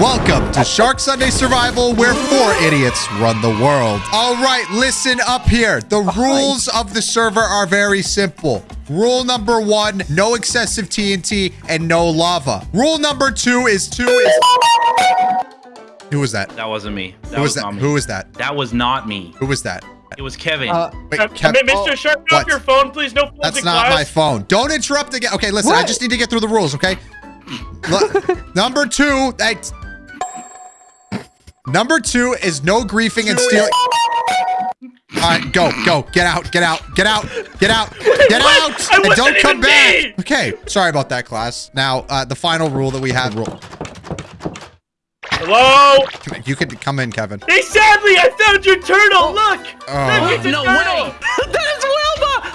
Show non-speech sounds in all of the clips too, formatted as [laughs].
Welcome to Shark Sunday Survival, where four idiots run the world. All right, listen up here. The rules of the server are very simple. Rule number one, no excessive TNT and no lava. Rule number two is two is... Who was that? That wasn't me. That Who was not that? me. Who was that? That was not me. Who was that? It was Kevin. Uh, Wait, Uh, Kev- Mr. oh, Shark, get what? off your phone, please. No phones That's not class. my phone. Don't interrupt again. Okay, listen, I just need to get through the rules, okay? [laughs] Number two, I, number two is no griefing and stealing. All right, go, go, get out, get out, get out, get out, get out, I and don't come back. me. Okay, sorry about that, class. Now, uh, the final rule that we have. Rule. Hello? You can come in, Kevin. Hey, sadly, I found your turtle. Look. Oh. Look, it's a no turtle. way. [laughs] that is Wilma.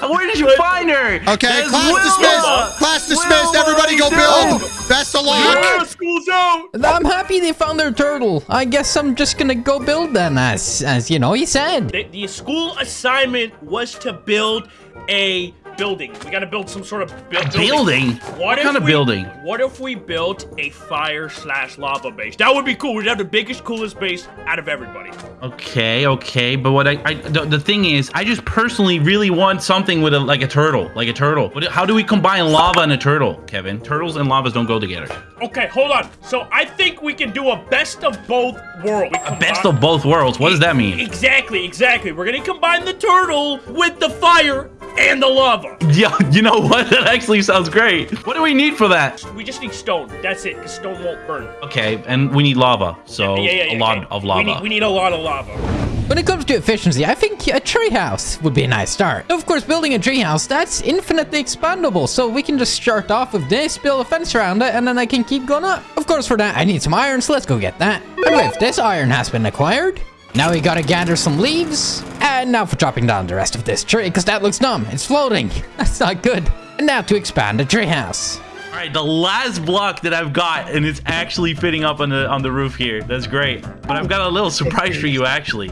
Where did you find her? Okay, That is class Wilma. dismissed. Class dismissed. Wilma, Everybody go what are build. Best of luck. Yeah, school's out. I'm happy they found their turtle. I guess I'm just gonna go build then, as as you know, he said. The, the school assignment was to build a building. We got to build some sort of bu- Building? What, What kind of we- building? What if we built a fire slash lava base? That would be cool. We'd have the biggest, coolest base out of everybody. Okay, okay, but what I, I the, the thing is, I just personally really want something with a like a turtle, like a turtle. What, how do we combine lava and a turtle, Kevin? Turtles and lavas don't go together. Okay, hold on. So I think we can do a best of both worlds. A best of both worlds. What does that mean? Exactly, exactly. We're gonna combine the turtle with the fire and the lava. Yeah, you know what? [laughs] That actually sounds great. What do we need for that? We just need stone. That's it, because stone won't burn. Okay, and we need lava, so yeah, yeah, yeah, a lot okay. of We lava. need, we need a lot of lava. When it comes to efficiency, I think a treehouse would be a nice start. Of course, building a treehouse, that's infinitely expandable, so we can just start off with this, build a fence around it, and then I can keep going up. Of course, for that, I need some iron, so let's go get that. And with this iron has been acquired, now we gotta gather some leaves, and now for chopping down the rest of this tree, because that looks dumb. It's floating. [laughs] That's not good. And now to expand the treehouse. All right, the last block that I've got, and it's actually fitting up on the on the roof here. That's great. But I've got a little surprise for you, actually.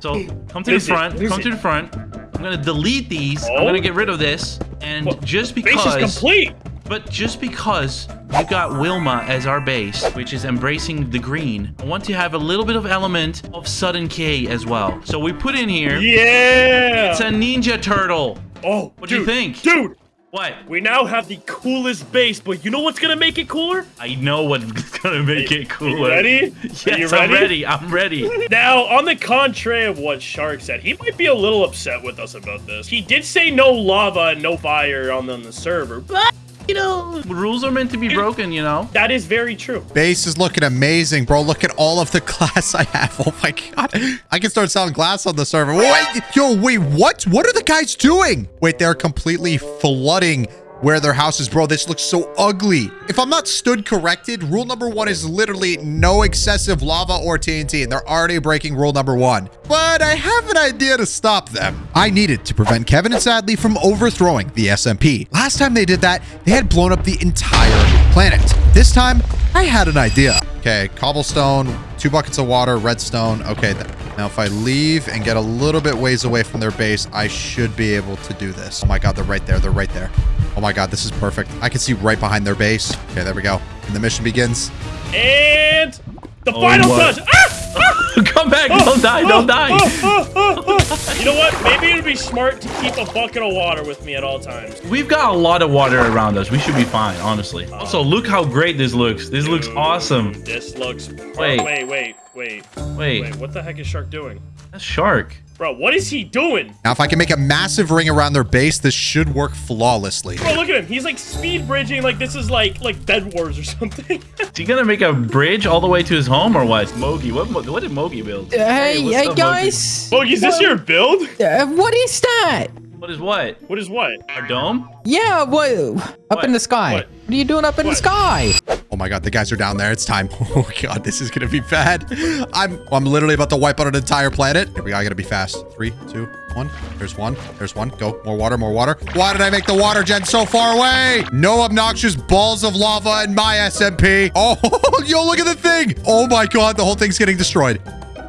So come to the front. Come to the front. I'm gonna delete these. I'm Oh. gonna get rid of this, and Well, just Base because. is complete. But just because you got Wilma as our base, which is embracing the green, I want to have a little bit of element of Sudden K as well. So we put in here. Yeah. It's a Ninja Turtle. oh, What do you think? Dude, What? we now have the coolest base, but you know what's gonna make it cooler? I know what's gonna make it cooler. you ready? Yes, you I'm ready? ready. I'm ready. [laughs] Now, on the contrary of what Shark said, he might be a little upset with us about this. He did say no lava and no fire on the, on the server, but, you know, Rules are meant to be broken, you know. that is very true. Base is looking amazing, bro. Look at all of the [laughs] glass I have. Oh my god. I can start selling glass on the server. Wait, yo, wait, what? What are the guys doing? Wait, they're completely flooding where their house is, bro. This looks so ugly. If I'm not stood corrected, rule number one is literally no excessive lava or TNT, and they're already breaking rule number one. But I have an idea to stop them. I needed to prevent Kevin and Sadly from overthrowing the SMP. Last time they did that, they had blown up the entire planet. This time, I had an idea. Okay, cobblestone, two buckets of water, redstone. Okay, now if I leave and get a little bit ways away from their base, I should be able to do this. Oh my god, they're right there. They're right there. Oh my god, this is perfect. I can see right behind their base. Okay, there we go. And the mission begins. And the Oh, final what? touch. Ah! Ah! [laughs] Come back! Ah! Don't die! Don't ah! die! Ah! You know what? Maybe it'd be smart to keep a bucket of water with me at all times. We've got a lot of water around us. We should be fine, honestly. Uh-huh. Also, look how great this looks. This looks awesome. This looks. Wait. Wait, wait, wait. Wait, Wait, what the heck is Shark doing? that's shark. Bro, what is he doing? Now, if I can make a massive ring around their base, this should work flawlessly. Bro, look at him. He's like speed bridging like this is like like Bed Wars or [laughs] something. Is he gonna make a bridge all the way to his home or what? Mogi, what, what did Mogi build? Uh, hey, what's hey, up, Mogi? guys. Bogey, is this your build? Uh, what is that? What is what? What is what? Our dome? Yeah, what? Up What? in the sky. What? What? are you doing up in What? the sky? Oh my god, the guys are down there. It's time. [laughs] Oh my god, this is gonna be bad. I'm I'm literally about to wipe out an entire planet. Here we go. I gotta be fast. Three, two, one. There's one. There's one. Go. More water. More water. Why did I make the water gen so far away? No obnoxious balls of lava in my SMP. Oh, [laughs] yo, look at the thing. Oh my god, the whole thing's getting destroyed.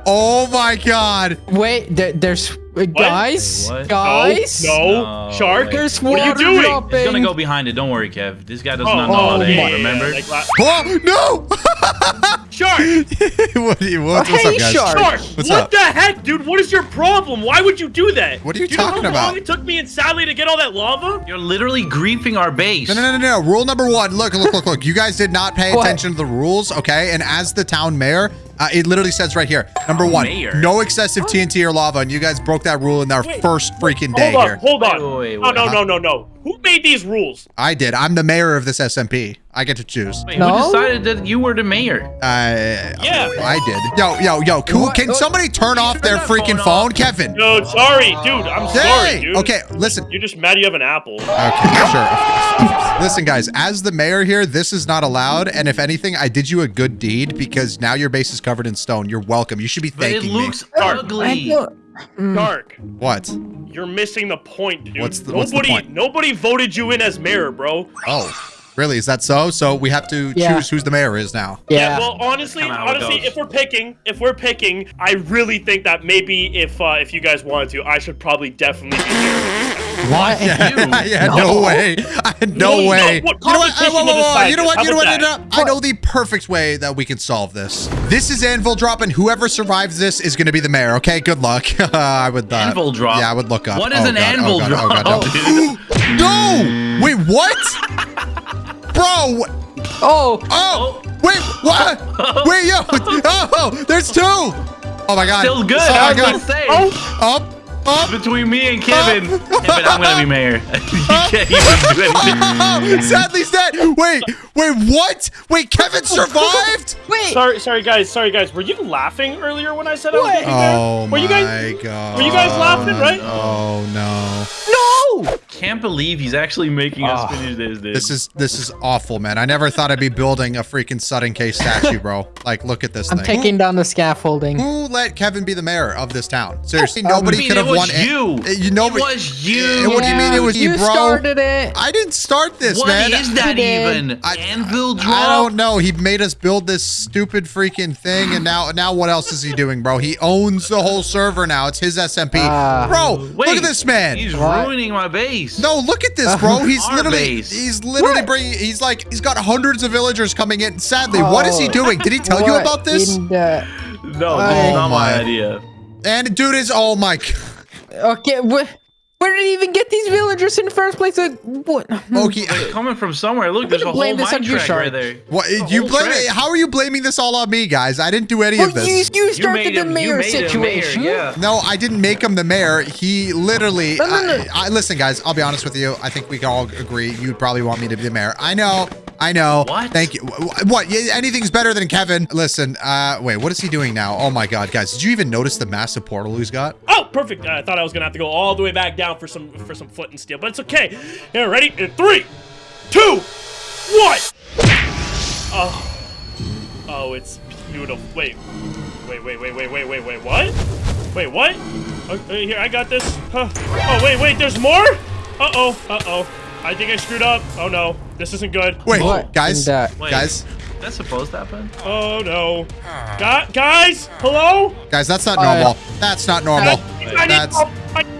Oh my god. Wait, there, there's Uh, guys, What? guys. No, No, Shark. wait. There's What are you water doing? dropping. He's gonna go behind it. Don't worry, Kev. This guy does Oh, not know how to oh aim, my- remember? like Oh, no! [laughs] Shark. [laughs] what, do you- what's, Oh, what's hey, up, guys? Shark. Shark. What's what up? the heck, dude? What is your problem? Why would you do that? What are you do you talking know how about? long it took me and Sally to get all that lava? You're literally griefing our base. No, no, no, no, no. Rule number one. Look, look, look, look. You guys did not pay attention to the rules, okay? And as the town mayor, uh, it literally says right here, number one, Mayor? no excessive TNT or lava. And you guys broke that rule in our Wait, first freaking day Hold on, here. hold on. Wait, wait, no, wait. no, no, no, no. Who made these rules? I did. I'm the mayor of this SMP. I get to choose. Wait, No? who decided that you were the mayor? Uh, Yeah. I did. Yo, yo, yo. Cool. What? Can What? somebody turn off their freaking phone phone. Kevin? No, sorry, dude. I'm sorry, dude. Okay, listen. You're just mad you have an apple. Okay, sure. Listen, guys, as the mayor here, this is not allowed. And if anything, I did you a good deed because now your base is covered in stone. You're welcome. You should be But it thanking looks me. I ugly. Don't- Dark. What? You're missing the point, dude. What's the- what's the point? nobody voted you in as mayor, bro. Oh, really? Is that so? So we have to Yeah. choose who's the mayor is now. Yeah. Well, honestly, Kinda how it honestly, if we're picking, if we're picking, I really think that maybe if uh, if you guys wanted to, I should probably definitely be mayor. What? [laughs] yeah, no, way. [laughs] I had no, No, way. no, what you know what? competition Whoa, whoa, whoa, You know what? You know what? about You what? I know the perfect way that we can solve this. This is anvil drop, and whoever survives this is going to be the mayor. Okay, good luck. [laughs] I would. Uh, Anvil drop? Yeah, I would look up. What is Oh, an God, anvil oh, God, drop, Oh, God, dude? no! Wait, what? Bro! Oh, Oh! Wait, what? Wait, yo! Oh, there's two! Oh my God! Still good. Oh my I was God! gonna say. Up! Up! Between me and Kevin, Oh. Kevin, I'm gonna be mayor. [laughs] you can't even do [laughs] anything. Oh, Sadly's dead. Wait, wait, what? Wait, Kevin survived? wait. Sorry, sorry guys, sorry guys. Were you laughing earlier when I said I was What? getting there? Oh were my you guys? god. were you guys laughing, right? Oh no. No. Can't believe he's actually making us Ah. finish this, dude. This is this is awful, man. I never thought I'd be building a freaking Sudden Case statue, bro. Like, look at this I'm thing. taking down the scaffolding. Who let Kevin be the mayor of this town? Seriously, nobody I could have it was won. a- you. Uh, You know, It was you. Uh, What do you mean it was you, you bro? started it. I didn't start this, What man. is that You even? I- Anvil drop? I don't know. He made us build this stupid freaking thing, and now, now what else is he doing, bro? He owns the whole server now. It's his SMP, Ah. bro. Wait, look at this man. He's What? ruining my base. No, look at this, bro. [laughs] He's literally, base. he's literally What? bringing. He's like, he's got hundreds of villagers coming in. Sadly, what is he Oh. doing? Did he tell you about this? the- No, this Oh is not my my. idea. And dude is, oh my. God. Okay, wh- where did he even get these villagers in the first place? Like, what? Okay. Coming from somewhere. Look, there's a whole blame this mine on you, track right there. What The you whole blame? track. How are you blaming this all on me, guys? I didn't do any Well, of this. you, you You started made the him, you mayor made him mayor, situation. yeah. No, I didn't make him the mayor. He literally. No, no, no. I, I, listen, guys. I'll be honest with you. I think we can all agree. You'd probably want me to be the mayor. I know. I know. What? Thank you. Wh- wh- What? Anything's better than Kevin. Listen. Uh, wait. What is he doing now? Oh my God, guys! Did you even notice the massive portal he's got? Oh, perfect. I thought I was gonna have to go all the way back down for some for some flint and steel, but it's okay. Here, ready? In three, two, one. Oh, oh, it's beautiful. Wait, wait, wait, wait, wait, wait, wait, wait. What? Wait, what? Okay, here, I got this. Huh. Oh, wait, wait. There's more? Uh oh. Uh oh. I think I screwed up. Oh no, this isn't good. Wait, What guys. in the- Wait, Guys. That's supposed to happen? Oh no. Gu- guys, hello? Guys, that's not Uh, normal. That's not normal. I need That's. help.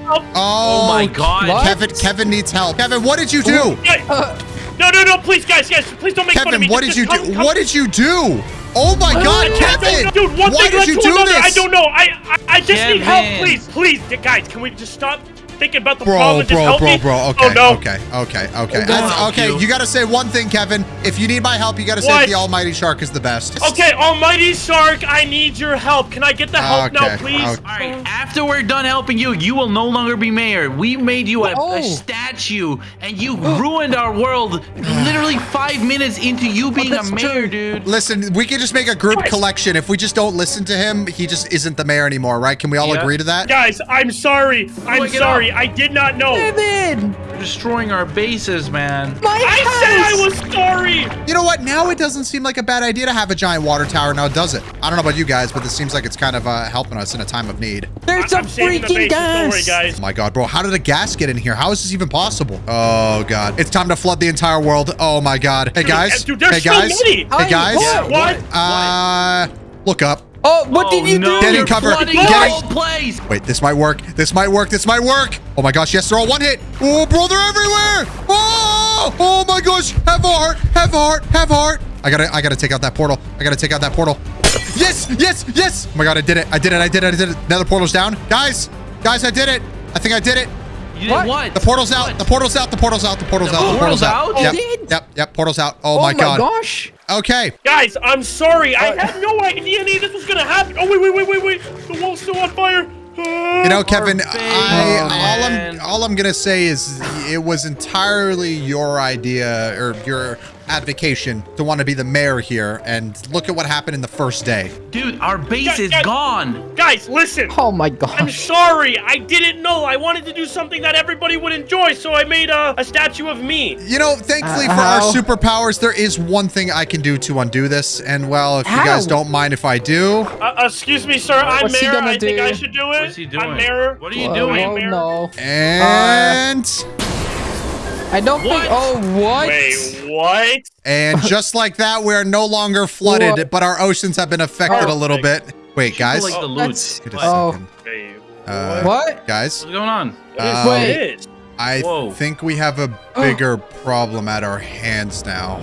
Help. Oh, Oh my God. What? Kevin. Kevin needs help. Kevin, what did you do? Uh, No, no, no, please, guys, guys, please don't make fun of me. Kevin, what did you just do? come- come- What did you do? Oh my God, Kevin! Dude, one Why thing did led you to do another. this? I don't know. I, I, I just need help, please, please, guys. Can we just stop thinking about the Bro, problem and just bro, help bro, me? bro. Oh, okay, oh no. okay, okay, okay. I'll That's- help okay, you. you gotta say one thing, Kevin. If you need my help, you gotta say What? the Almighty Shark is the best. Okay, Almighty Shark, I need your help. Can I get the help now, please? okay. All right, after we're done helping you, you will no longer be mayor. We made you a, Oh. a statue, and you ruined our world literally five minutes into you being a mayor, true. dude. Listen, we can just make a group Guys. collection. If we just don't listen to him, he just isn't the mayor anymore, right? Can we all Yeah. agree to that? Guys, I'm sorry. I'm sorry. I did not know. Kevin, You're destroying our bases, man. my I house. said I was sorry. You know what? Now it doesn't seem like a bad idea to have a giant water tower, now does it? I don't know about you guys, but this seems like it's kind of uh, helping us in a time of need. There's I- a I'm saving the freaking gas! Don't worry, guys. Oh my god, bro. How did a gas get in here? How is this even possible? Oh god. It's time to flood the entire world. Oh my god. Hey guys. dude, hey guys. many. Hey guys. what? What? Uh look up. Oh, what did you no, do? Get in you're cover. flooding Get the in- place. Wait, this might work. This might work. This might work. Oh my gosh, yes, they're all one hit. Oh, bro, they're everywhere. Oh, oh my gosh. Have a heart. Have a heart. Have a heart. I gotta, I gotta take out that portal. I gotta take out that portal. Yes, yes, yes. Oh my god, I did it. I did it. I did it. I did it. Another portal's down. Guys, guys, I did it. I think I did it. You did What? what? The portal's out. The portal's out. The portal's out. The portal's The out. The portal's portal's out. out? Yep. Did? Yep. Yep. Portal's out. Oh, Oh my god. gosh. Okay. Guys, I'm sorry. I had no idea any of this was gonna happen. Oh wait, wait, wait, wait, wait. The wall's still on fire. You know, Kevin, base, I all. Oh, I'm all I'm gonna say is it was entirely your idea or your advocation to want to be the mayor here, and look at what happened in the first day. Dude, our base Guys, is guys. gone. Guys, listen. Oh my god. I'm sorry. I didn't know. I wanted to do something that everybody would enjoy, so I made a, a statue of me. You know, thankfully Uh, for our superpowers, there is one thing I can do to undo this, and well, if you guys don't mind if I do, Uh, excuse me, sir. I'm What's mayor. gonna I think? I should do it. What's he doing? I'm mayor. What are you Oh, doing? oh, Mayor? no. and I don't think. Oh, what? Wait, what? and [laughs] just like that, we're no longer flooded, What? but our oceans have been affected a little bit. Wait, guys, Like the Oh, loot. Wait a What? Oh. second. Wait, Uh, What? guys, What's going on? what is um, Wait. this? I Whoa. think we have a bigger problem at our hands now.